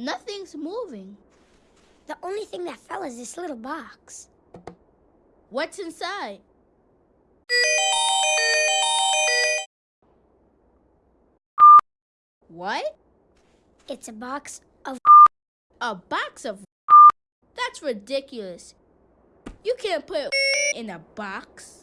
Nothing's moving. The only thing that fell is this little box. What's inside? What? It's a box of. A box of. That's ridiculous. You can't put in a box.